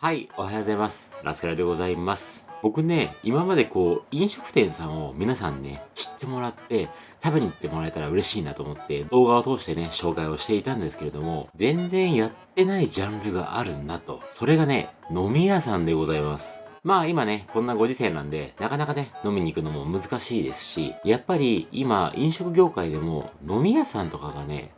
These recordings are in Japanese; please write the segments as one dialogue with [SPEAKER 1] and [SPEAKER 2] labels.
[SPEAKER 1] はい、おはようございます。ラスカラでございます。僕ね、今までこう、飲食店さんを皆さんね、知ってもらって、食べに行ってもらえたら嬉しいなと思って、動画を通してね、紹介をしていたんですけれども、全然やってないジャンルがあるなと。それがね、飲み屋さんでございます。まあ今ね、こんなご時世なんで、なかなかね、飲みに行くのも難しいですし、やっぱり今、飲食業界でも飲み屋さんとかがね、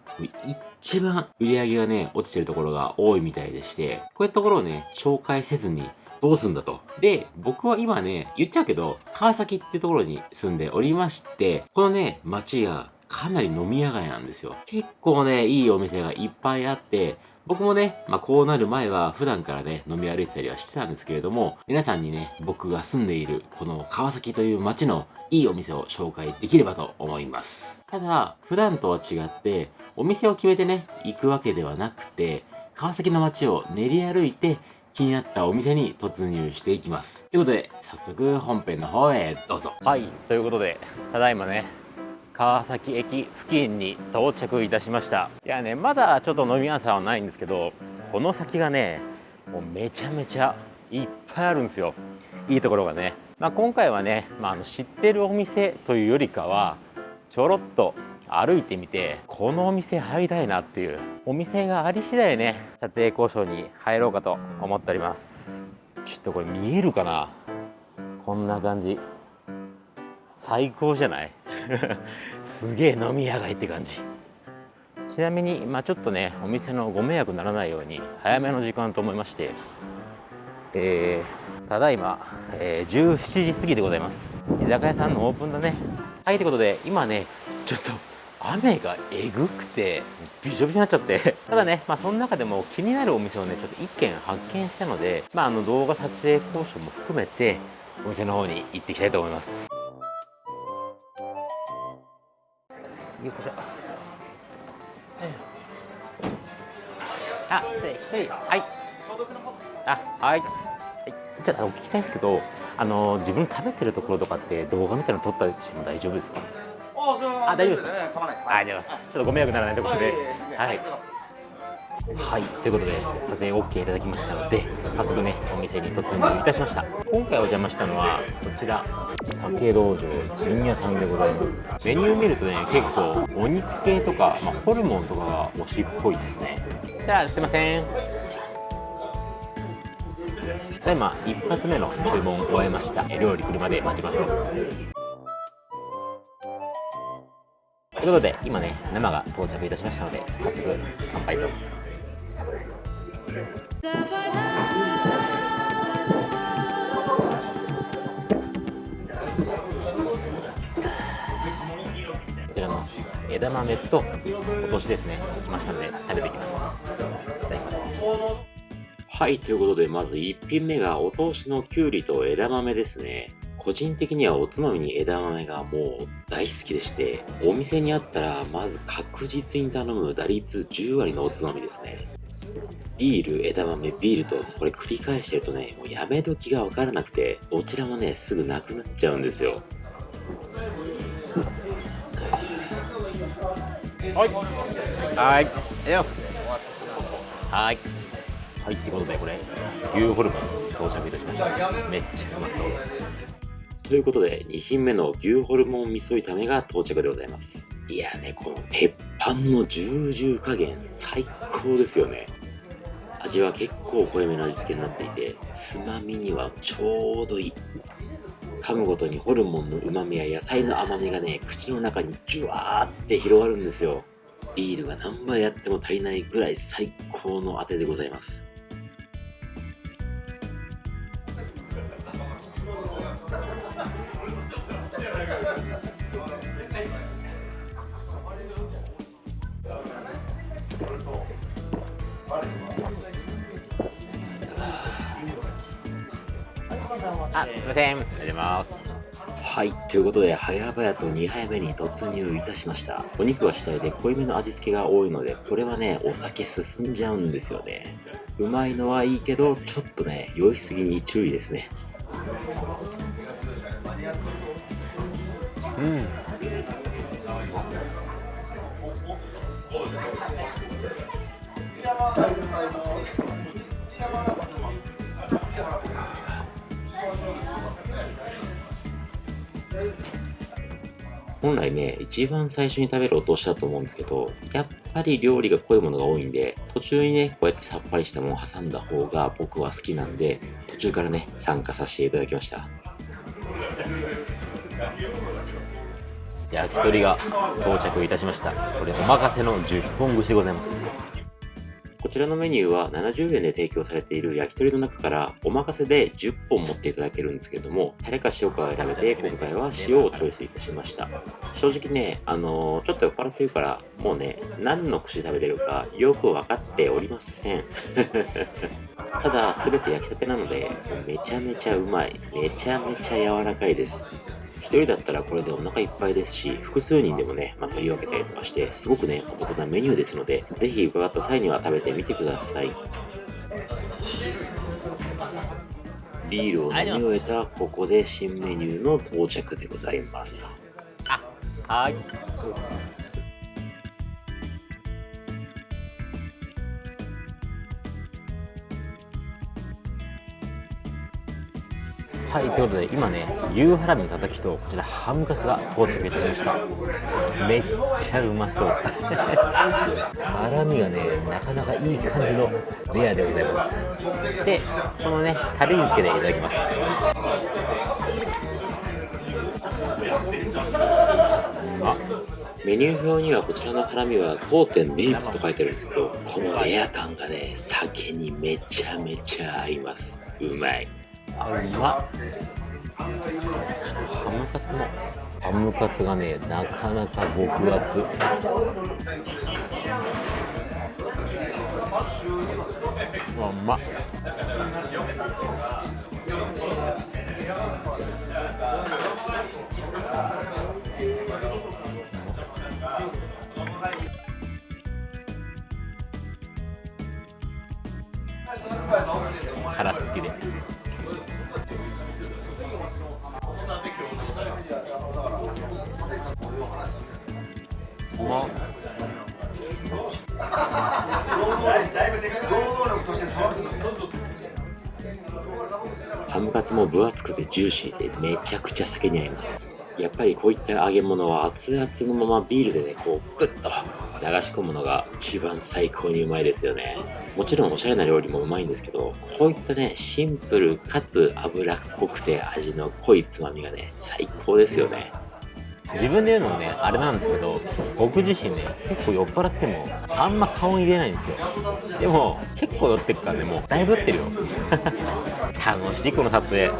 [SPEAKER 1] 一番売り上げがね、落ちてるところが多いみたいでして、こういったところをね、紹介せずにどうすんだと。で、僕は今ね、言っちゃうけど、川崎ってところに住んでおりまして、このね、街がかなり飲み屋街なんですよ。結構ね、いいお店がいっぱいあって、僕もね、まあこうなる前は普段からね、飲み歩いてたりはしてたんですけれども、皆さんにね、僕が住んでいるこの川崎という街のいいお店を紹介できればと思います。ただ、普段とは違って、お店を決めてね、行くわけではなくて、川崎の街を練り歩いて、気になったお店に突入していきます。ということで、早速本編の方へどうぞ。はい、ということで、ただいまね、川崎駅付近に到着いたしました。いやねまだちょっと飲み屋さんはないんですけどこの先がねもうめちゃめちゃいっぱいあるんですよ。いいところがね、まあ、今回はね、まあ、の知ってるお店というよりかはちょろっと歩いてみてこのお店入りたいなっていうお店があり次第ね撮影交渉に入ろうかと思っております。ちょっとこれ見えるかな？こんな感じ。最高じゃない？すげえ飲み屋街って感じ。ちなみに、まあ、ちょっとねお店のご迷惑にならないように早めの時間と思いまして、えー、ただいま、えー、17時過ぎでございます。居酒屋さんのオープンだね。はいということで今ねちょっと雨がえぐくてびしょびしょになっちゃって。ただね、まあ、その中でも気になるお店をねちょっと1軒発見したので、まあ、あの動画撮影交渉も含めてお店の方に行っていきたいと思います。よいしょ。あ、それはい。あ、はい、はい、じゃあお聞きしたいんですけどあの自分食べてるところとかって動画みたいなの撮ったりしても大丈夫ですか？あ、大丈夫ですか、ね、構わないです。あ、ありがとうございますちょっとご迷惑ならないということではいはいということで撮影 OK いただきましたので早速ねお店に突入いたしました。今回お邪魔したのはこちら酒道場陣屋さんでございます。メニュー見るとね結構お肉系とか、まあ、ホルモンとかが推しっぽいですね。じゃあすいません。ただいま一発目の注文を終えました。料理来るまで待ちましょう。ということで今ね生が到着いたしましたので早速乾杯と。こちらの枝豆とお通しですね来ましたので食べていきます。いただきます。はいということでまず1品目がお通しのきゅうりと枝豆ですね。個人的にはおつまみに枝豆がもう大好きでして、お店にあったらまず確実に頼む打率10割のおつまみですね。ビール、枝豆、ビールと、これ繰り返してるとね、もうやめ時がわからなくて、どちらもね、すぐなくなっちゃうんですよ。はい。はい。はい。はい、ってことで、これ、牛ホルモン到着い。たしました。めっちゃうまそう。とい。うことで、2品目の牛ホルモン味噌炒めが到着でござい。ます。い。やね、このパンのジュージュー加減最高ですよね。味は結構濃いめの味付けになっていて、つまみにはちょうどいい。噛むごとにホルモンの旨みや野菜の甘みがね、口の中にジュワーって広がるんですよ。ビールが何杯やっても足りないぐらい最高のあてでございます。すいません。ありがとうございます。はい。ということで、早々と2杯目に突入いたしました。お肉が主体で濃いめの味付けが多いので、これはね、お酒進んじゃうんですよね。うまいのはいいけど、ちょっとね、酔いすぎに注意ですね。うん。
[SPEAKER 2] 本来ね、一番最初に食べるお通しだと思うんですけど、やっぱり料理が濃いものが多いんで、途中にね、こうやってさっぱりしたものを挟んだ方が僕は好きなんで、途中からね、参加させていただきました。
[SPEAKER 1] 焼き鳥が到着いたしましたこれお任せの10本串でございます
[SPEAKER 2] こちらのメニューは70円で提供されている焼き鳥の中からお任せで10本持っていただけるんですけれども、タレか塩かを選べて今回は塩をチョイスいたしました。正直ね、あのー、ちょっと酔っ払ってるからもうね、何の串食べてるかよくわかっておりません。ただ、すべて焼きたてなので、めちゃめちゃうまい。めちゃめちゃ柔らかいです。1人だったらこれでお腹いっぱいですし、複数人でもね、まあ、取り分けたりとかして、すごくね、お得なメニューですので、ぜひ伺った際には食べてみてください。ビールを飲み終えたここで新メニューの到着でございます。
[SPEAKER 1] あ、はい。はい、ということで今ね、牛ハラミのたたきとこちらハムカツが到着いたしました。めっちゃうまそう。ハラミがね、なかなかいい感じのレアでございます。で、このね、タレにつけていただきます。
[SPEAKER 2] メニュー表にはこちらのハラミは当店名物と書いてあるんですけどこのレア感がね酒にめちゃめちゃ合いますうまい
[SPEAKER 1] あうまっハムカツも。ハムカツがねなかなか極厚。あうまっ。からし付きで
[SPEAKER 2] まハムカツも分厚くてジューシーでめちゃくちゃ酒に合います。やっぱりこういった揚げ物は熱々のままビールでねこうグッと流し込むのが一番最高にうまいですよね。もちろんおしゃれな料理もうまいんですけどこういったねシンプルかつ脂っこくて味の濃いつまみがね最高ですよね。
[SPEAKER 1] 自分で言うのもねあれなんですけど僕自身ね結構酔っ払ってもあんま顔に入れないんですよ。でも結構酔ってるからねもうだいぶ酔ってるよ。楽しいこの撮影。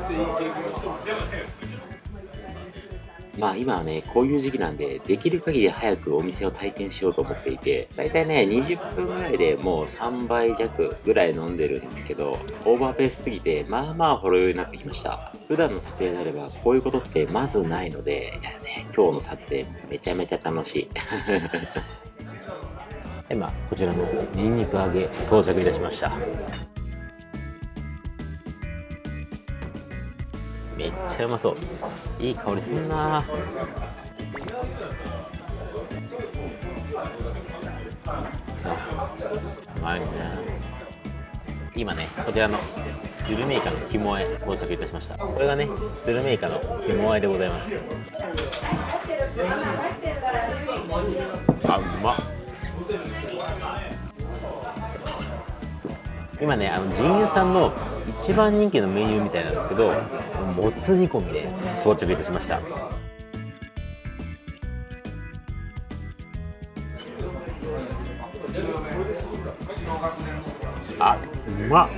[SPEAKER 2] まあ今はね、こういう時期なんで、できる限り早くお店を体験しようと思っていて、だいたいね、20分ぐらいでもう3倍弱ぐらい飲んでるんですけど、オーバーペースすぎて、まあまあほろ酔いになってきました。普段の撮影であれば、こういうことってまずないので、いやね、今日の撮影めちゃめちゃ楽しい。
[SPEAKER 1] 今、こちらのニンニク揚げ到着いたしました。ちゃうまそう。いい香りすんな。うまいね。今ねこちらのスルメイカの肝あえ到着いたしました。これがねスルメイカの肝あえでございます。あうまっ。今ねあの陣屋さんの一番人気のメニューみたいなんですけどもつ煮込みで到着いたしました。あうまっ。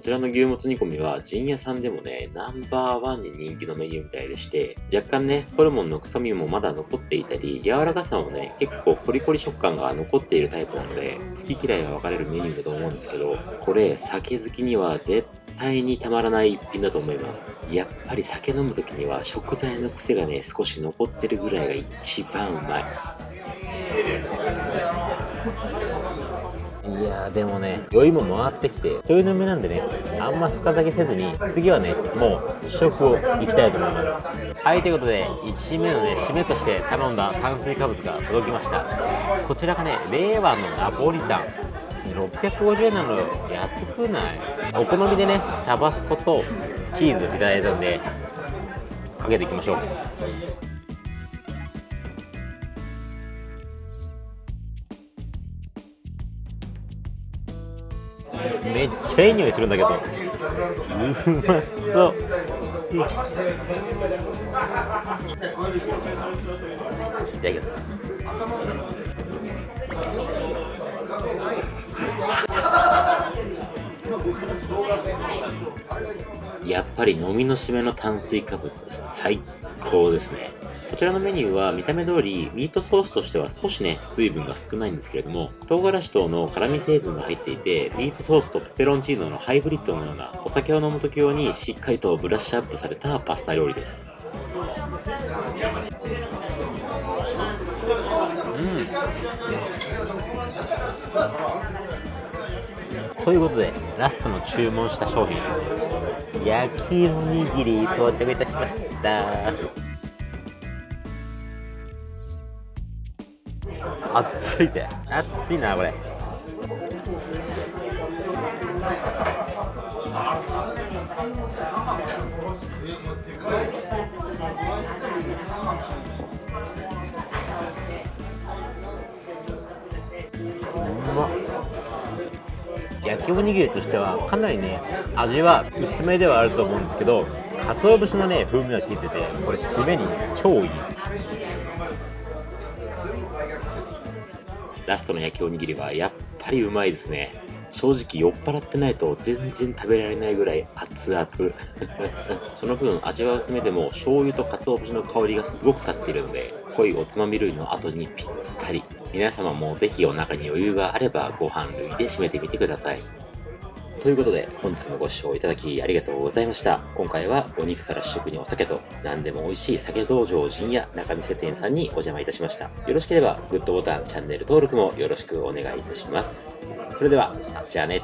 [SPEAKER 2] こちらの牛もつ煮込みは陣屋さんでもね、ナンバーワンに人気のメニューみたいでして、若干ね、ホルモンの臭みもまだ残っていたり、柔らかさもね、結構コリコリ食感が残っているタイプなので、好き嫌いが分かれるメニューだと思うんですけど、これ、酒好きには絶対にたまらない一品だと思います。やっぱり酒飲む時には食材の癖がね、少し残ってるぐらいが一番うまい。
[SPEAKER 1] いやでもね酔いも回ってきて一人飲みなんでねあんま深酒せずに次はねもう試食をいきたいと思います。はいということで1品目のね締めとして頼んだ炭水化物が届きました。こちらがね令和のナポリタン。650円なのよ。安くない？お好みでねタバスコとチーズいただいたんでかけていきましょう。めっちゃいい匂いするんだけど。うまそう。いただきます。
[SPEAKER 2] やっぱり飲みの締めの炭水化物が最高ですね。こちらのメニューは見た目通りミートソースとしては少しね水分が少ないんですけれども唐辛子等の辛味成分が入っていてミートソースとペペロンチーノのハイブリッドのようなお酒を飲む時用にしっかりとブラッシュアップされたパスタ料理です。うん。
[SPEAKER 1] ということでラストの注文した商品焼きおにぎり到着いたしました。熱いぜ熱いなこれ。うま焼きおにぎりとしてはかなりね味は薄めではあると思うんですけど鰹節のね風味が効いててこれ締めに超いい。
[SPEAKER 2] ラストの焼きおにぎりはやっぱりうまいですね。正直酔っ払ってないと全然食べられないぐらい熱々。その分味は薄めでも醤油と鰹節の香りがすごく立っているので濃いおつまみ類の後にぴったり。皆様もぜひお腹に余裕があればご飯類で締めてみてください。ということで本日もご視聴いただきありがとうございました。今回はお肉から主食にお酒と何でも美味しい酒道場陣や中見世店さんにお邪魔いたしました。よろしければグッドボタンチャンネル登録もよろしくお願いいたします。それではじゃあね。